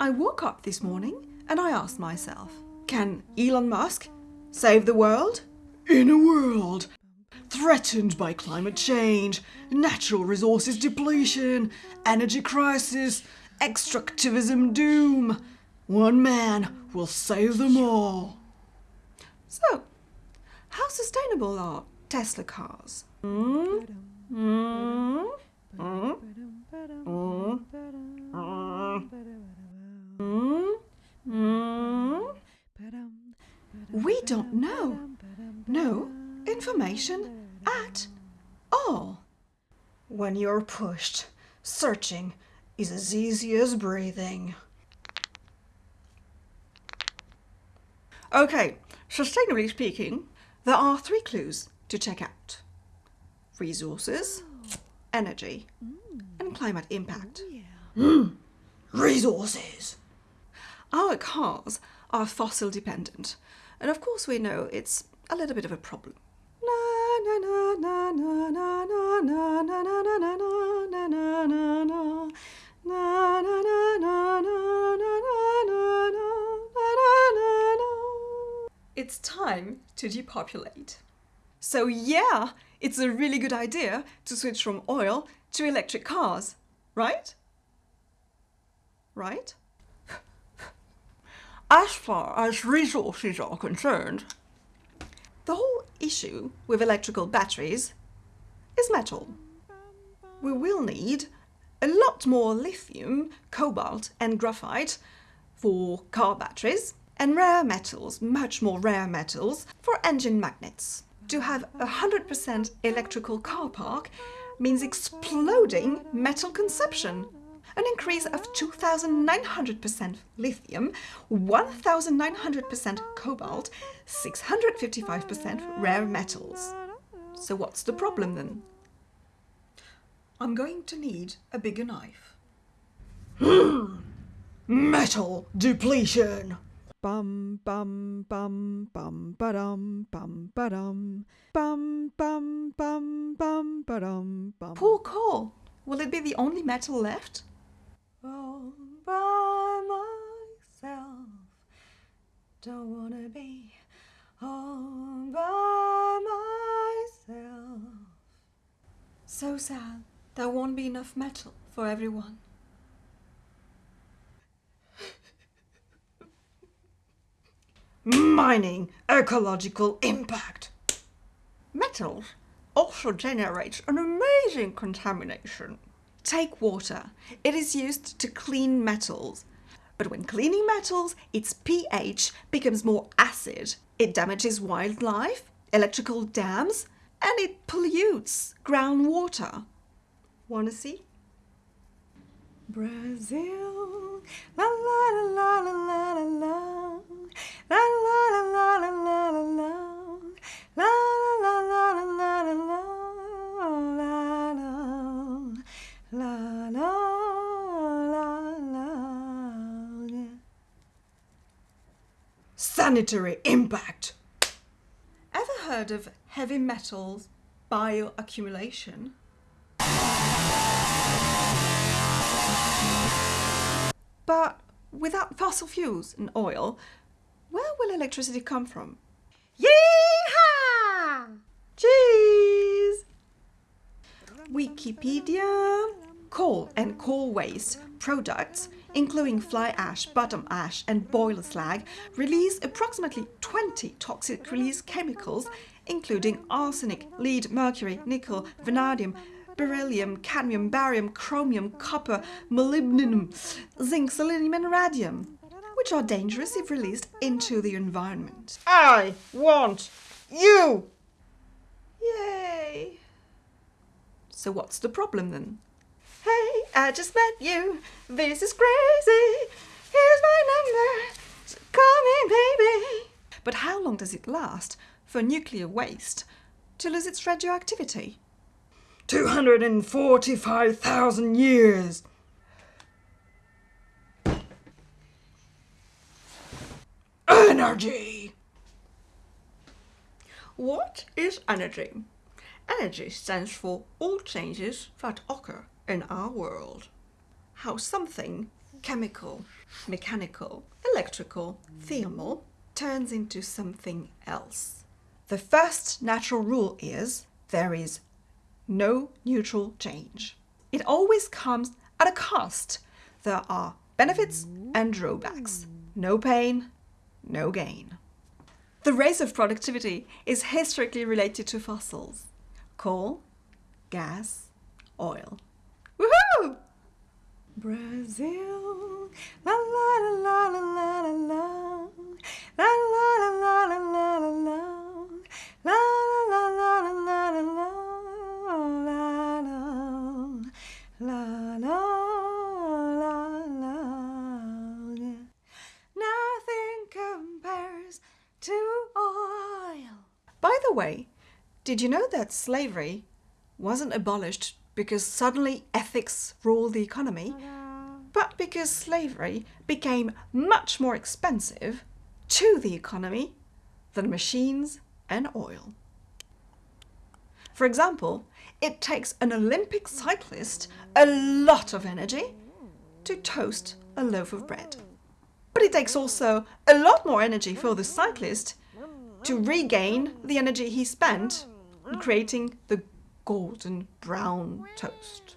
I woke up this morning and I asked myself, can Elon Musk save the world? In a world threatened by climate change, natural resources depletion, energy crisis, extractivism doom, one man will save them all. So, how sustainable are Tesla cars? Mm? Mm? Mm? Mm? Mm? Mm? We don't know. No information at all. When you're pushed, searching is as easy as breathing. Okay, sustainably speaking, there are three clues to check out. Resources, energy, and climate impact. Mm, resources! Our cars are fossil dependent, and of course we know it's a little bit of a problem. It's time to depopulate. So yeah, it's a really good idea to switch from oil to electric cars, right? Right? As far as resources are concerned, the whole issue with electrical batteries is metal. We will need a lot more lithium, cobalt and graphite for car batteries and rare metals, much more rare metals, for engine magnets. To have a 100% electrical car park means exploding metal consumption. An increase of 2,900% lithium, 1,900% cobalt, 655% rare metals. So what's the problem then? I'm going to need a bigger knife. Metal depletion! Bum bum bum bum ba-dum bum ba-dum bum bum bum bum ba-dum bum. Poor coal. Will it be the only metal left? All by myself. Don't wanna be all by myself. So sad. There won't be enough metal for everyone. Mining ecological impact. Metals also generates an amazing contamination. Take water. It is used to clean metals. But when cleaning metals, its pH becomes more acid. It damages wildlife, electrical dams, and it pollutes groundwater. Wanna see? Brazil, la la la la la la la, la la la la la la la la la la la la la la, la la la la la. Sanitary impact. Ever heard of heavy metals bioaccumulation? But without fossil fuels and oil, where will electricity come from? Yeehaw! Cheese! Wikipedia. Coal and coal waste products, including fly ash, bottom ash and boiler slag, release approximately 20 toxic release chemicals, including arsenic, lead, mercury, nickel, vanadium, beryllium, cadmium, barium, chromium, copper, molybdenum, zinc, selenium and radium, which are dangerous if released into the environment. I want you! Yay! So what's the problem then? Hey, I just met you. This is crazy. Here's my number. So call me, baby. But how long does it last for nuclear waste to lose its radioactivity? 245,000 years. Energy! What is energy? Energy stands for all changes that occur in our world. How something chemical, mechanical, electrical, thermal turns into something else. The first natural rule is there is no neutral change. It always comes at a cost. There are benefits and drawbacks. No pain, no gain. The race of productivity is historically related to fossils coal, gas, oil. Woohoo! Brazil, la la la la la la la, la la la la la la la la, la la la la la la la, la la, la la la la. Nothing compares to oil. By the way, did you know that slavery wasn't abolished because suddenly ethics ruled the economy, but because slavery became much more expensive to the economy than machines and oil? For example, it takes an Olympic cyclist a lot of energy to toast a loaf of bread. But it takes also a lot more energy for the cyclist to regain the energy he spent creating the golden brown toast.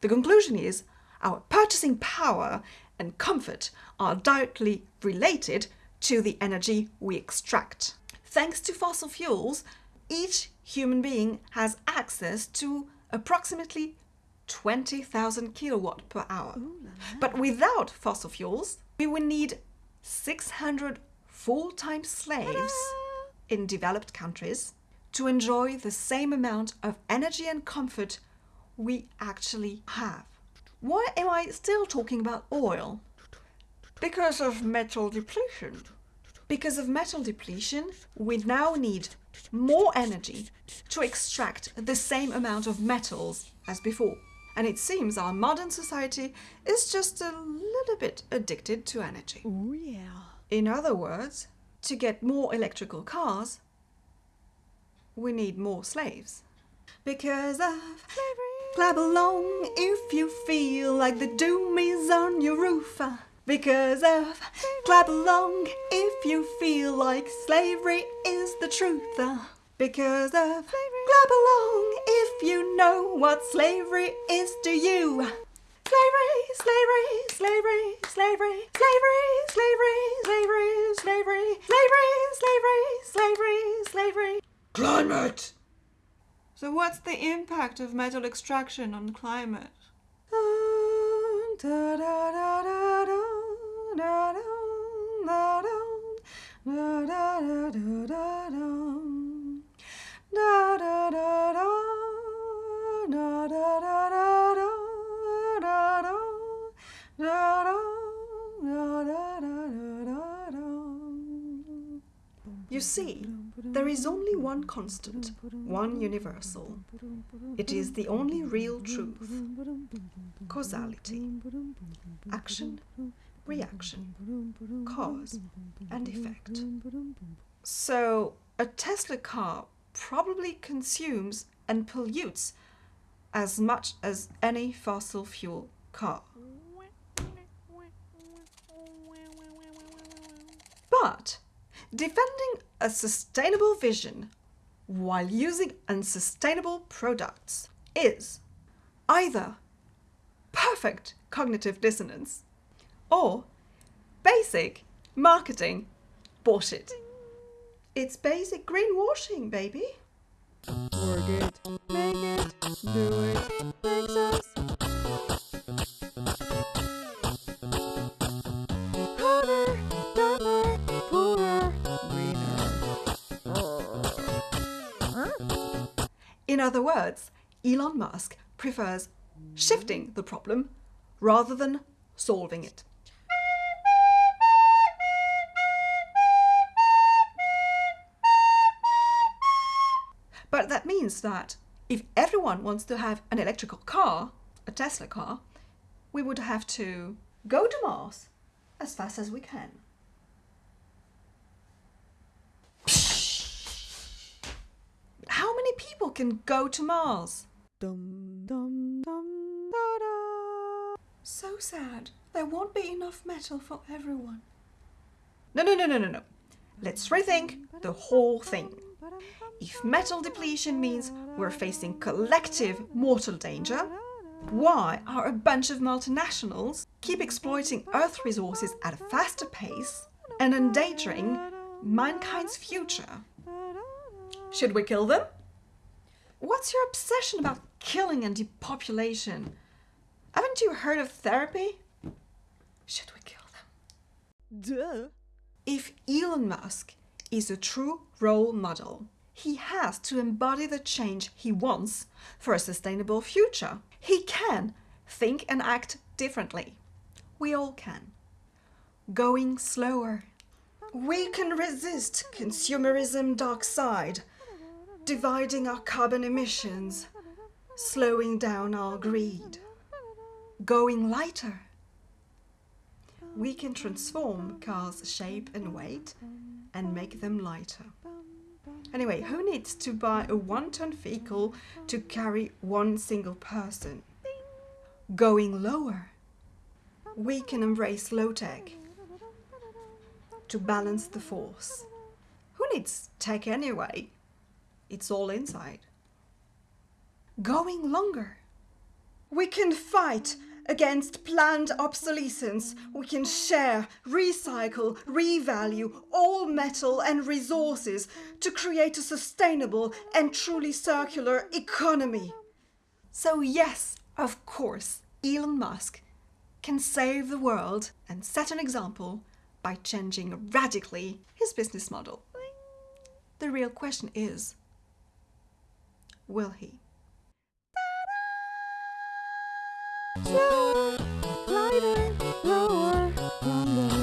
The conclusion is our purchasing power and comfort are directly related to the energy we extract. Thanks to fossil fuels, each human being has access to approximately 20,000 kilowatt per hour. But without fossil fuels, we would need 600 full-time slaves in developed countries to enjoy the same amount of energy and comfort we actually have. Why am I still talking about oil? Because of metal depletion. Because of metal depletion, we now need more energy to extract the same amount of metals as before. And it seems our modern society is just a little bit addicted to energy. Oh yeah. In other words, to get more electrical cars, we need more slaves. Because of slavery. Clap along if you feel like the doom is on your roof. Because of clap along if you feel like slavery is the truth. Because of clap along if you know what slavery is to you. Slavery, slavery, slavery, slavery, slavery, slavery, slavery, slavery, slavery, slavery, slavery, slavery. Climate! So what's the impact of metal extraction on climate? You see, there is only one constant, one universal. It is the only real truth causality, action, reaction, cause, and effect. So, a Tesla car probably consumes and pollutes as much as any fossil fuel car. But defending a sustainable vision while using unsustainable products is either perfect cognitive dissonance or basic marketing bullshit. It's basic greenwashing, baby. Work it, make it, do it, makes us In other words, Elon Musk prefers shifting the problem rather than solving it. But that means that if everyone wants to have an electrical car, a Tesla car, we would have to go to Mars as fast as we can. Can go to Mars? Dum dum dum da da. So sad. There won't be enough metal for everyone. No, no, no, no, no, no. Let's rethink the whole thing. If metal depletion means we're facing collective mortal danger, why are a bunch of multinationals keep exploiting Earth resources at a faster pace and endangering mankind's future? Should we kill them? What's your obsession about killing and depopulation? Haven't you heard of therapy? Should we kill them? Duh. If Elon Musk is a true role model, he has to embody the change he wants for a sustainable future. He can think and act differently. We all can. Going slower. We can resist consumerism dark side, dividing our carbon emissions, slowing down our greed. Going lighter. We can transform cars' shape and weight and make them lighter. Anyway, who needs to buy a one ton vehicle to carry one single person? Going lower. We can embrace low tech to balance the force. Who needs tech anyway? It's all inside. Going longer. We can fight against planned obsolescence. We can share, recycle, revalue all metal and resources to create a sustainable and truly circular economy. So, yes, of course, Elon Musk can save the world and set an example by changing radically his business model. The real question is will he? Lighter, lower.